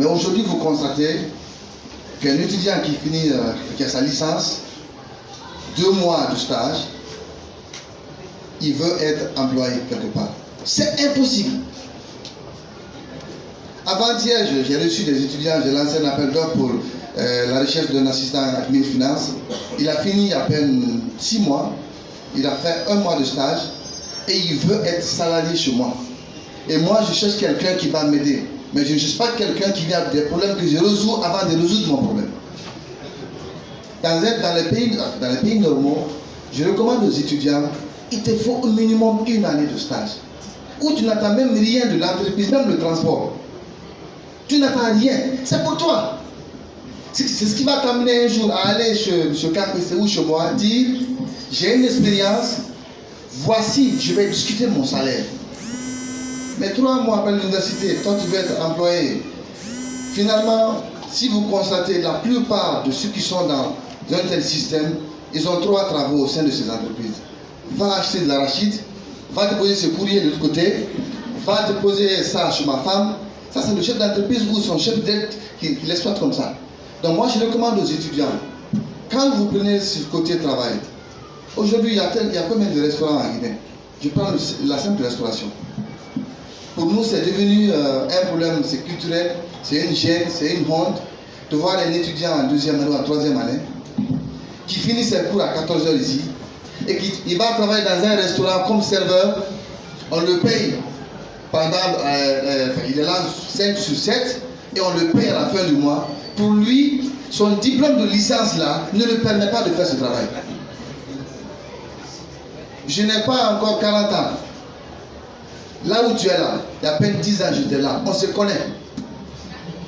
Mais aujourd'hui, vous constatez qu'un étudiant qui finit, euh, qui a sa licence, deux mois de stage, il veut être employé quelque part. C'est impossible. Avant-hier, j'ai reçu des étudiants, j'ai lancé un appel d'offres pour euh, la recherche d'un assistant à la finance. Il a fini à peine six mois, il a fait un mois de stage et il veut être salarié chez moi. Et moi, je cherche quelqu'un qui va m'aider. Mais je ne cherche pas quelqu'un qui avec des problèmes que je résous avant de résoudre mon problème. Dans, dans, les pays, dans les pays normaux, je recommande aux étudiants, il te faut au minimum une année de stage. Où tu n'attends même rien de l'entreprise, même le transport. Tu n'attends rien. C'est pour toi. C'est ce qui va t'amener un jour à aller chez M. ou chez moi, dire j'ai une expérience, voici, je vais discuter mon salaire. Mais trois mois après l'université, toi tu veux être employé. Finalement, si vous constatez la plupart de ceux qui sont dans un tel système, ils ont trois travaux au sein de ces entreprises. Va acheter de l'arachide, va te poser ce courrier de l'autre côté, va te poser ça chez ma femme. Ça, c'est le chef d'entreprise ou son chef d'aide qui, l'exploite comme ça. Donc moi, je recommande aux étudiants, quand vous prenez ce côté travail, aujourd'hui, il, y a combien de restaurants en Guinée? Je prends la simple restauration. Pour nous, c'est devenu euh, un problème, c'est culturel, c'est une gêne, c'est une honte de voir un étudiant en deuxième année ou en troisième année qui finit ses cours à 14h ici et qui va travailler dans un restaurant comme serveur, on le paye pendant, euh, euh, il est là 5 sur 7 et on le paye à la fin du mois. Pour lui, son diplôme de licence là ne le permet pas de faire ce travail. Je n'ai pas encore 40 ans. Là où tu es là, il y a à peine 10 ans, j'étais là. On se connaît.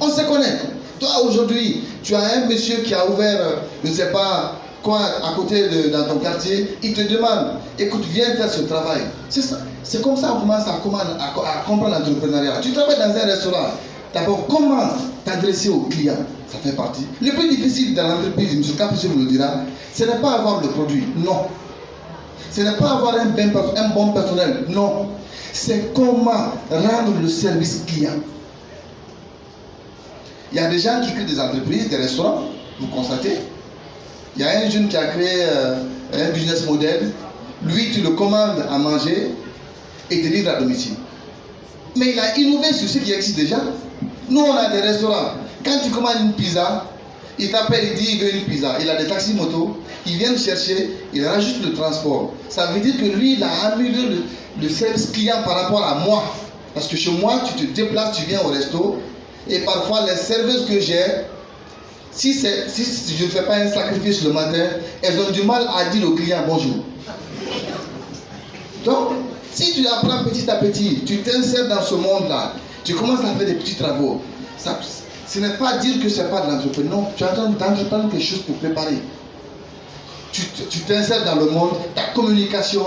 On se connaît. Toi, aujourd'hui, tu as un monsieur qui a ouvert, euh, je ne sais pas quoi, à côté de ton quartier. Il te demande, écoute, viens faire ce travail. C'est comme ça qu'on commence à, à comprendre l'entrepreneuriat. Tu travailles dans un restaurant. D'abord, comment t'adresser aux clients Ça fait partie. Le plus difficile dans l'entreprise, M. Capucin vous le dira, ce n'est pas avoir le produit. Non. Ce n'est pas avoir un, bon personnel. Non c'est comment rendre le service client. Il y a des gens qui créent des entreprises, des restaurants, vous constatez. Il y a un jeune qui a créé euh, un business model. Lui, tu le commandes à manger et te livre à domicile. Mais il a innové sur ce qui existe déjà. Nous, on a des restaurants. Quand tu commandes une pizza, il t'appelle, il dit il veut une pizza. Il a des taxis motos, ils viennent chercher, il rajoute le transport. Ça veut dire que lui, il a amélioré le, service client par rapport à moi. Parce que chez moi, tu te déplaces, tu viens au resto, et parfois les serveuses que j'ai, si, si je ne fais pas un sacrifice le matin, elles ont du mal à dire au client bonjour. Donc, si tu apprends petit à petit, tu t'insères dans ce monde-là, tu commences à faire des petits travaux, ça, ce n'est pas dire que ce n'est pas de l'entrepreneuriat. Non, tu attends d'entreprendre quelque chose pour préparer. Tu t'insères dans le monde, ta communication.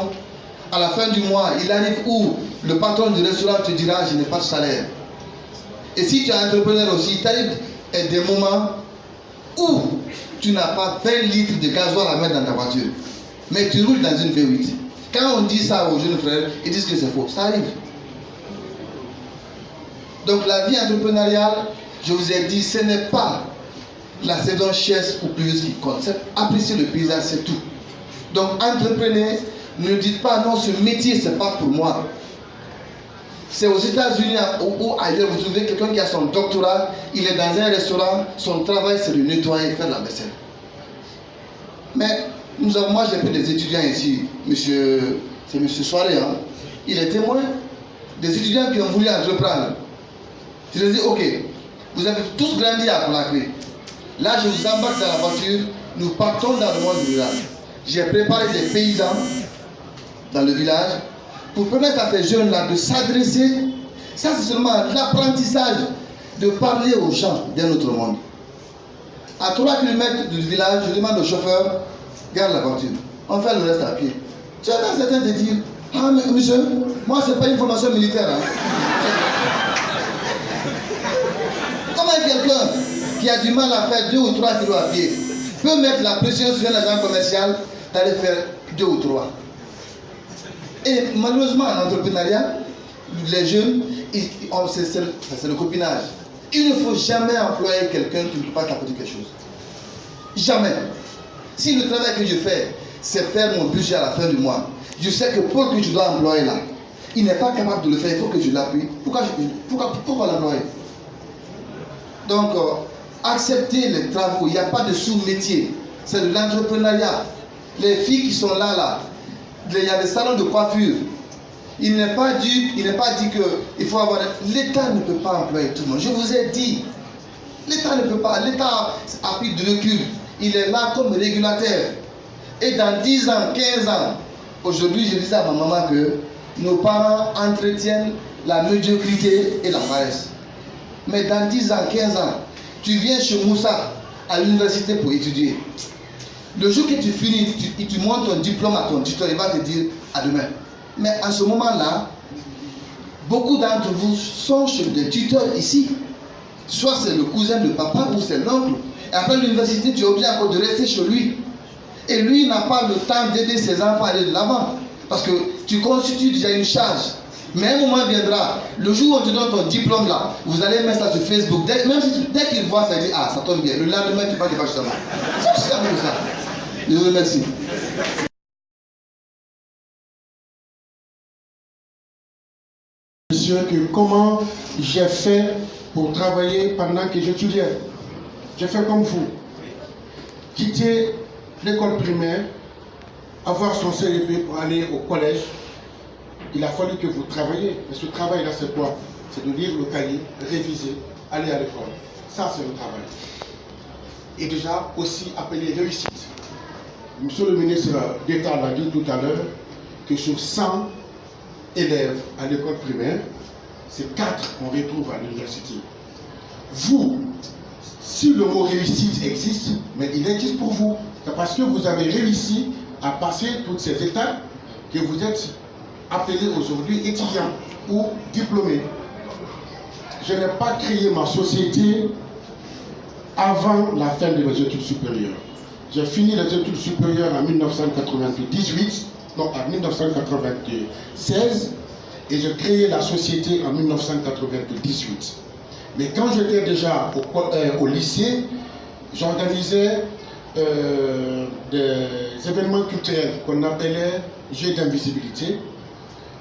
À la fin du mois, il arrive où le patron du restaurant te dira Je n'ai pas de salaire. Et si tu es entrepreneur aussi, il arrive des moments où tu n'as pas 20 litres de gasoil à mettre dans ta voiture. Mais tu roules dans une V8. Quand on dit ça aux jeunes frères, ils disent que c'est faux. Ça arrive. Donc la vie entrepreneuriale, je vous ai dit, ce n'est pas la saison chaise ou plus qui compte. Apprécier le paysage, c'est tout. Donc, entreprenez, ne dites pas non, ce métier, ce n'est pas pour moi. C'est aux États-Unis ou, ailleurs, vous trouvez quelqu'un qui a son doctorat, il est dans un restaurant, son travail c'est de nettoyer, faire la vaisselle. Mais nous avons, moi j'ai pris des étudiants ici, monsieur, c'est monsieur Soiré, hein. il est témoin des étudiants qui ont voulu entreprendre. Je leur ai dit, ok, vous avez tous grandi à Conakry. Là, je vous embarque dans la voiture. Nous partons dans le monde rural. J'ai préparé des paysans dans le village pour permettre à ces jeunes-là de s'adresser. Ça, c'est seulement l'apprentissage de parler aux gens d'un autre monde. À 3 km du village, je demande au chauffeur, garde la voiture. On fait le reste à pied. Tu attends certains de dire, ah mais monsieur, moi c'est pas une formation militaire. Hein. Quelqu'un qui a du mal à faire deux ou trois kilos à pied peut mettre la pression sur un agent commercial d'aller faire deux ou trois Et malheureusement, en entrepreneuriat, les jeunes, c'est le copinage. Il ne faut jamais employer quelqu'un qui ne peut pas t'apporter quelque chose. Jamais. Si le travail que je fais, c'est faire mon budget à la fin du mois, je sais que Paul que je dois employer là, il n'est pas capable de le faire, il faut que je l'appuie. Pourquoi, pourquoi, pourquoi l'employer? Donc, euh, accepter les travaux, il n'y a pas de sous-métier. C'est de l'entrepreneuriat. Les filles qui sont là, là, il y a des salons de coiffure. Il n'est pas dit, il n'est pas dit que faut avoir. L'État ne peut pas employer tout le monde. Je vous ai dit, l'État ne peut pas. L'État a pris de recul. Il est là comme régulateur. Et dans 10 ans, 15 ans, aujourd'hui, je disais à ma maman que nos parents entretiennent la médiocrité et la paresse. Mais dans 10 ans, 15 ans, tu viens chez Moussa à l'université pour étudier. Le jour que tu finis, tu, tu montres ton diplôme à ton tuteur, il va te dire à demain. Mais à ce moment-là, beaucoup d'entre vous sont chez des tuteurs ici. Soit c'est le cousin de papa ou c'est l'oncle. Et après l'université, tu es obligé encore de rester chez lui. Et lui n'a pas le temps d'aider ses enfants à aller de l'avant. Parce que tu constitues déjà une charge. Mais un moment viendra, le jour où on te donne ton diplôme là, vous allez mettre ça sur Facebook. Dès, même si, dès qu'il voit ça, il dit Ah, ça tombe bien. Le lendemain, tu vas devant justement. C'est ça. Je vous remercie. Monsieur, que comment j'ai fait pour travailler pendant que j'étudiais. J'ai fait comme vous. Quitter l'école primaire, avoir son CEP pour aller au collège. Il a fallu que vous travailliez. Mais ce travail-là, c'est quoi? C'est de lire le cahier, réviser, aller à l'école. Ça, c'est le travail. Et déjà, aussi appelé réussite. Monsieur le ministre d'État l'a dit tout à l'heure que sur 100 élèves à l'école primaire, c'est 4 qu'on retrouve à l'université. Vous, si le mot réussite existe, mais il existe pour vous, c'est parce que vous avez réussi à passer toutes ces étapes que vous êtes appelé aujourd'hui étudiant ou diplômé. Je n'ai pas créé ma société avant la fin de mes études supérieures. J'ai fini les études supérieures en 1998, non, en 1996, et j'ai créé la société en 1998. Mais quand j'étais déjà au, euh, lycée, j'organisais euh, des événements culturels qu'on appelait jeux d'invisibilité.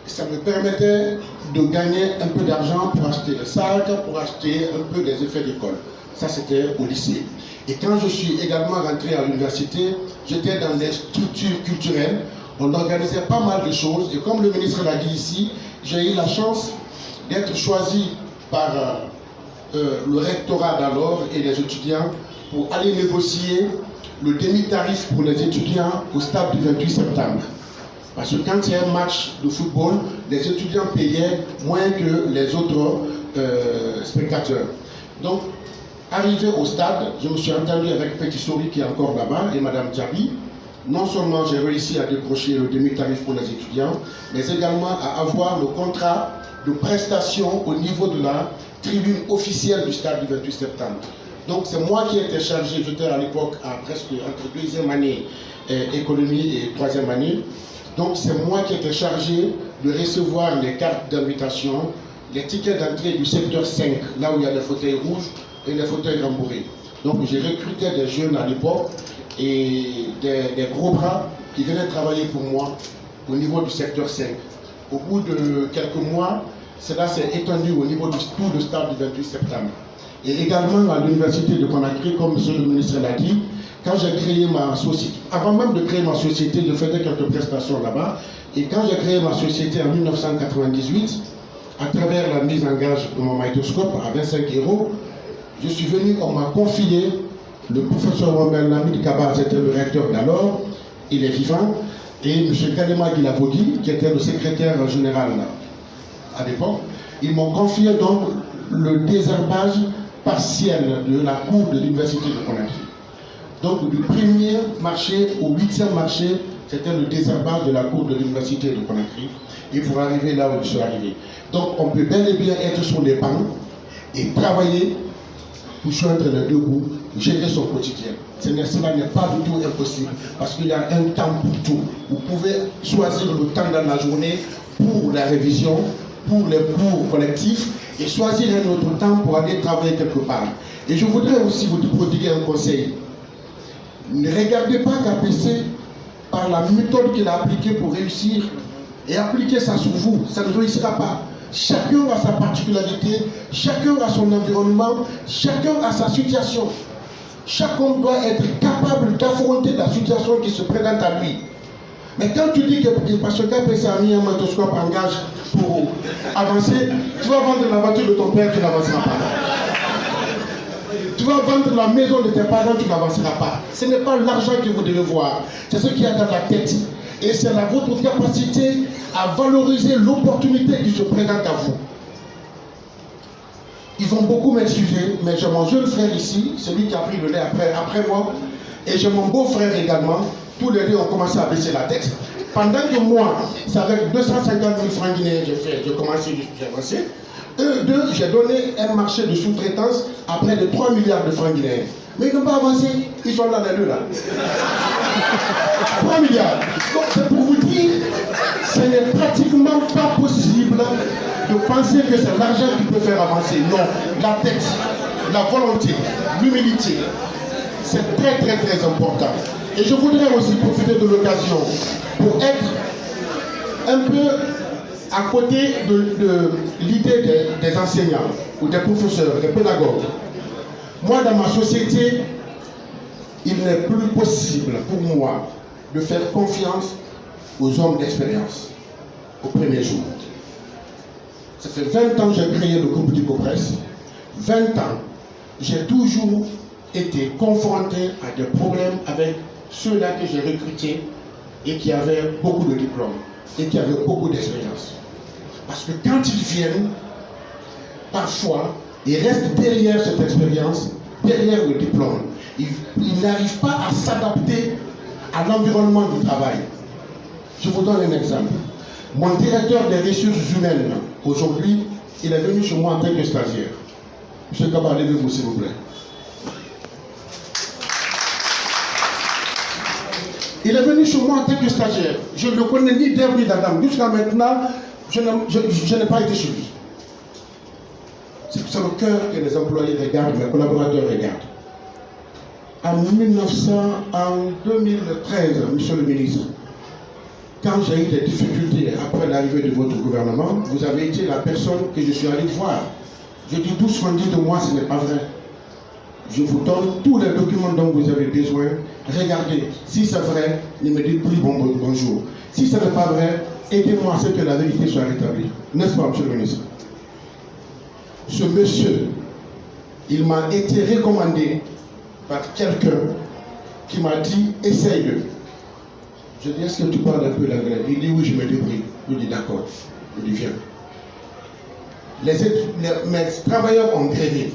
Ça me permettait de gagner un peu d'argent pour acheter des sacs, pour acheter un peu des effets d'école. Ça, c'était au lycée. Et quand je suis également rentré à l'université, j'étais dans des structures culturelles. On organisait pas mal de choses. Et comme le ministre l'a dit ici, j'ai eu la chance d'être choisi par euh, euh, le rectorat d'alors et les étudiants pour aller négocier le demi-tarif pour les étudiants au stade du 28 septembre. Parce que quand a un match de football, les étudiants payaient moins que les autres euh, spectateurs. Donc, arrivé au stade, je me suis entendu avec Petit Sori qui est encore là-bas et Madame Djabi. Non seulement j'ai réussi à décrocher le demi-tarif pour les étudiants, mais également à avoir le contrat de prestation au niveau de la tribune officielle du stade du 28 septembre. Donc c'est moi qui étais chargé, j'étais à l'époque à presque entre deuxième année euh, économie et troisième année. Donc c'est moi qui étais chargé de recevoir les cartes d'invitation, les tickets d'entrée du secteur 5, là où il y a les fauteuils rouges et les fauteuils rembourrés. Donc j'ai recruté des jeunes à l'époque et des, gros bras qui venaient travailler pour moi au niveau du secteur 5. Au bout de quelques mois, cela s'est étendu au niveau du tout le stade du 28 septembre. Et également à l'université de Conakry, comme M. le ministre l'a dit, quand j'ai créé ma société, avant même de créer ma société, je faisais quelques prestations là-bas. Et quand j'ai créé ma société en 1998, à travers la mise en gage de mon magnétoscope à 25 euros, je suis venu, on m'a confié, le professeur Romain Lamid Kaba, c'était le recteur d'alors, il est vivant, et M. Kalema Guilavogui, qui était le secrétaire général à l'époque, ils m'ont confié donc le désherbage partielle de la cour de l'université de Conakry. Donc du premier marché au huitième marché, c'était le désherbage de la cour de l'université de Conakry. Et pour arriver là où je suis arrivé. Donc on peut bel et bien être sur les bancs et travailler pour joindre les deux bouts, gérer son quotidien. Cela n'est pas du tout impossible parce qu'il y a un temps pour tout. Vous pouvez choisir le temps dans la journée pour la révision, pour les cours collectifs et choisir un autre temps pour aller travailler quelque part. Et je voudrais aussi vous prodiguer un conseil. Ne regardez pas KPC par la méthode qu'il a appliquée pour réussir et appliquer ça sur vous. Ça ne réussira pas. Chacun a sa particularité, chacun a son environnement, chacun a sa situation. Homme doit être capable d'affronter la situation qui se présente à lui. Mais quand tu dis que parce que KPC a mis un motoscope en gage pour avancer, tu vas vendre la voiture de ton père, tu n'avanceras pas. Tu vas vendre la maison de tes parents, tu n'avanceras pas. Ce n'est pas l'argent que vous devez voir, c'est ce qu'il y a dans la tête. Et c'est votre capacité à valoriser l'opportunité qui se présente à vous. Ils vont beaucoup m'excuser, mais j'ai mon jeune frère ici, celui qui a pris le lait après, après moi, et j'ai mon beau-frère également. Tous les deux ont commencé à baisser la tête. Pendant que moi, c'est avec 250 000 francs guinéens j'ai fait, j'ai commencé, j'ai avancé. Eux deux, j'ai donné un marché de sous-traitance à près de 3 milliards de francs guinéens. Mais ils n'ont pas avancé, ils sont là les deux là. 3 milliards. Donc c'est pour vous dire, ce n'est pratiquement pas possible de penser que c'est l'argent qui peut faire avancer. Non, la tête, la volonté, l'humilité, c'est très très très important. Et je voudrais aussi profiter de l'occasion pour être un peu à côté de, l'idée des, enseignants ou des professeurs, des pédagogues. Moi, dans ma société, il n'est plus possible pour moi de faire confiance aux hommes d'expérience au premier jour. Ça fait 20 ans que j'ai créé le groupe d'Icopresse. 20 ans, j'ai toujours été confronté à des problèmes avec ceux-là que j'ai recrutés et qui avaient beaucoup de diplômes et qui avaient beaucoup d'expérience. Parce que quand ils viennent, parfois, ils restent derrière cette expérience, derrière le diplôme. Ils, n'arrivent pas à s'adapter à l'environnement du travail. Je vous donne un exemple. Mon directeur des ressources humaines, aujourd'hui, il est venu chez moi en tant que stagiaire. Monsieur Kaba, levez-vous s'il vous plaît. Il est venu chez moi en tant que stagiaire. Je ne le connais ni d'Ève ni d'Adam. Jusqu'à maintenant, je n'ai pas été chez lui. C'est le cœur que les employés regardent, les collaborateurs regardent. En 1900, en 2013, monsieur le ministre, quand j'ai eu des difficultés après l'arrivée de votre gouvernement, vous avez été la personne que je suis allé voir. Je dis tout ce qu'on dit de moi, ce n'est pas vrai. Je vous donne tous les documents dont vous avez besoin. Regardez, si c'est vrai, ne me dites plus bonjour. Si ce n'est pas vrai, aidez-moi à ce que la vérité soit rétablie. N'est-ce pas, monsieur le ministre? Ce monsieur, il m'a été recommandé par quelqu'un qui m'a dit, essaye-le. Je dis, est-ce que tu parles un peu l'anglais? Il dit, oui, je me débrouille. Je dis, d'accord. Je dis, viens. Les, mes travailleurs ont grévé.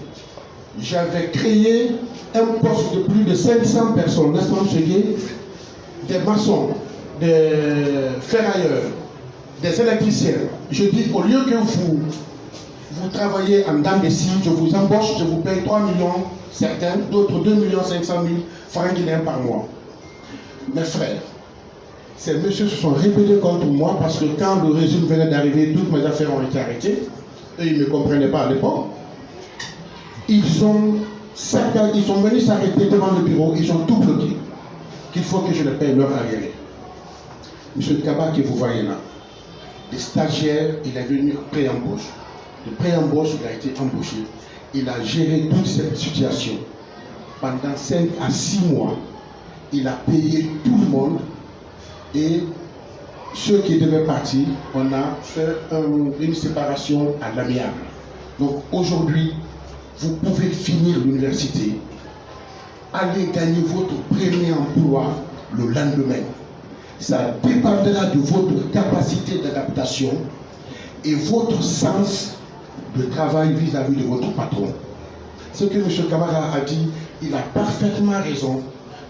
J'avais créé un poste de plus de 500 personnes, n'est-ce pas, Des maçons, des ferrailleurs, des électriciens. Je dis, au lieu que vous, vous travaillez en dame de scie, je vous embauche, je vous paye 3 millions, certains, d'autres 2 millions 500 000 francs guinéens par mois. Mes frères, ces messieurs se sont rébellés contre moi parce que quand le régime venait d'arriver, toutes mes affaires ont été arrêtées. Et ils ne comprenaient pas à l'époque. Ils ont, ils sont venus s'arrêter devant le bureau, ils ont tout bloqué. Qu'il faut que je les paye leur arriéré. Monsieur Kaba que vous voyez là, le stagiaire, il est venu pré-embauche. De pré-embauche, il a été embauché. Il a géré toute cette situation. Pendant 5 à 6 mois, il a payé tout le monde et ceux qui devaient partir, on a fait une séparation à l'amiable. Donc aujourd'hui, vous pouvez finir l'université, aller gagner votre premier emploi le lendemain. Ça dépendra de votre capacité d'adaptation et votre sens de travail vis-à-vis -vis de votre patron. Ce que M. Kamara a dit, il a parfaitement raison.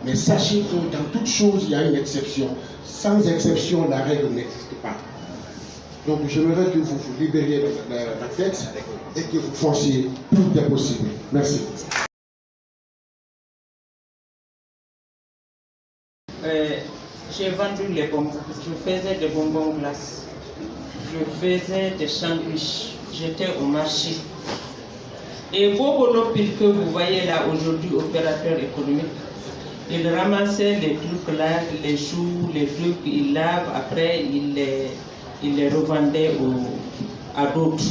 Mais sachez que dans toute chose, il y a une exception. Sans exception, la règle n'existe pas. Donc j'aimerais que vous vous libériez la, tête et que vous forciez tout est possible. Merci. Euh, j'ai vendu les bonbons. Je faisais des bonbons glaces. Je faisais des sandwichs. j'étais au marché. Et Bobo Pile que vous voyez là aujourd'hui, opérateur économique, il ramassait les trucs là, les choux, les trucs, il lave, après il les, il les revendait à d'autres.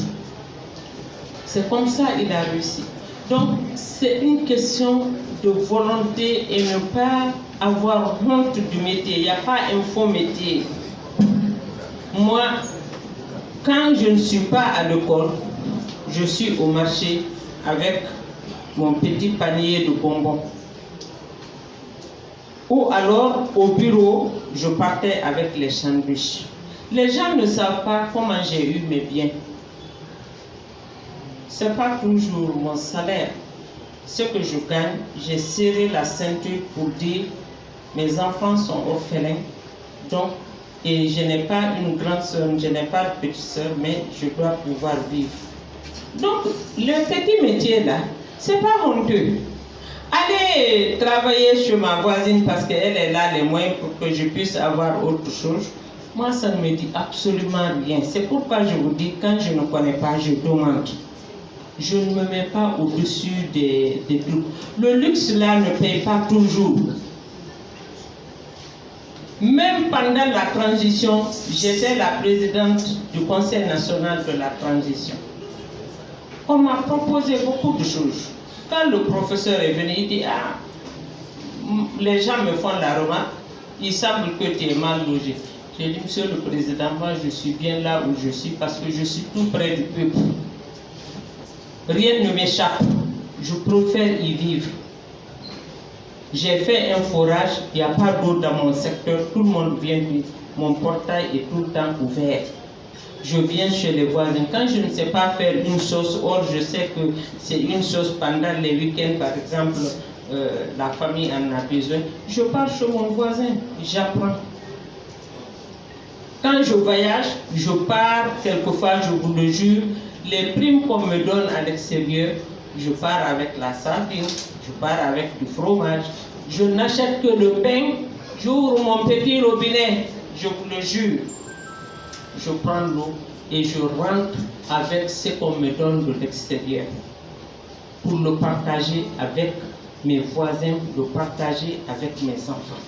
C'est comme ça qu'il a réussi. Donc, c'est une question de volonté et ne pas avoir honte du métier. Il n'y a pas un faux métier. Moi, quand je ne suis pas à l'école, je suis au marché avec mon petit panier de bonbons. Ou alors, au bureau, je partais avec les sandwichs. Les gens ne savent pas comment j'ai eu mes biens. Ce n'est pas toujours mon salaire. Ce que je gagne, j'ai serré la ceinture pour dire mes enfants sont orphelins. Donc, je n'ai pas une grande soeur, je n'ai pas de petite soeur, mais je dois pouvoir vivre. Donc, le petit métier là, c'est pas honteux. Aller travailler chez ma voisine parce qu'elle est là les moyens pour que je puisse avoir autre chose, moi ça ne me dit absolument rien. C'est pourquoi je vous dis, quand je ne connais pas, je demande. Je ne me mets pas au-dessus des, des trucs. Le luxe là ne paye pas toujours. Même pendant la transition, j'étais la présidente du Conseil national de la transition. On m'a proposé beaucoup de choses. Quand le professeur est venu, il dit Ah, les gens me font la remarque, il semble que tu es mal logé. J'ai dit Monsieur le Président, moi je suis bien là où je suis parce que je suis tout près du peuple. Rien ne m'échappe. Je préfère y vivre. J'ai fait un forage, il n'y a pas d'eau dans mon secteur, tout le monde vient. Mon portail est tout le temps ouvert. Je viens chez les voisins. Quand je ne sais pas faire une sauce, or je sais que c'est une sauce pendant les week-ends, par exemple, euh, la famille en a besoin, je pars chez mon voisin, j'apprends. Quand je voyage, je pars, quelquefois, je vous le jure, les primes qu'on me donne à l'extérieur, je pars avec la sardine, je pars avec du fromage. Je n'achète que le pain, j'ouvre mon petit robinet, je vous le jure. Je prends l'eau et je rentre avec ce qu'on me donne de l'extérieur pour le partager avec mes voisins, le partager avec mes enfants.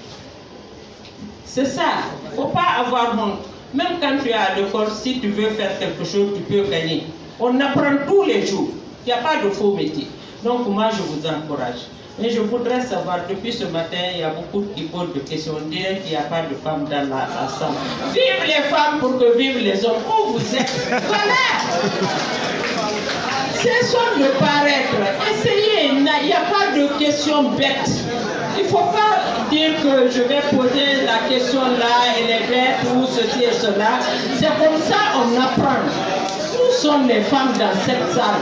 C'est ça. Il ne faut pas avoir honte. Même quand tu es à l'école, si tu veux faire quelque chose, tu peux gagner. On apprend tous les jours. Il n'y a pas de faux métier. Donc moi, je vous encourage. Mais je voudrais savoir, depuis ce matin, il y a beaucoup qui posent des questions. On dirait qu'il n'y a pas de femmes dans la, la salle. Vive les femmes pour que vivent les hommes. Où vous êtes? Voilà Cessons de paraître. Essayez. Il n'y a pas de questions bêtes. Dire que je vais poser la question là, elle est bête ou ceci et cela. C'est comme ça on apprend. Où sont les femmes dans cette salle?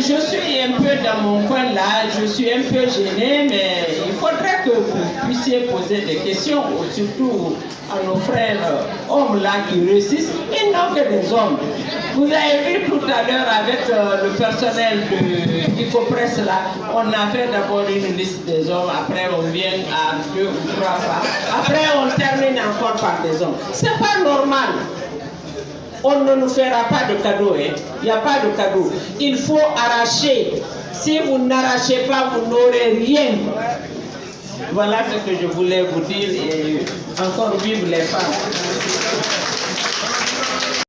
Je suis un peu dans mon coin là, je suis un peu gênée, mais il faudrait que vous puissiez poser des questions, surtout à nos frères hommes là qui réussissent, et non que des hommes. Vous avez vu tout à l'heure avec euh, le personnel de Icopress là, on a fait d'abord une liste des hommes, après on vient à deux ou trois fois, après on termine encore par des hommes. C'est pas normal on ne nous fera pas de cadeau. hein. Il n'y a pas de cadeau. Il faut arracher. Si vous n'arrachez pas, vous n'aurez rien. Voilà ce que je voulais vous dire et encore vive les femmes.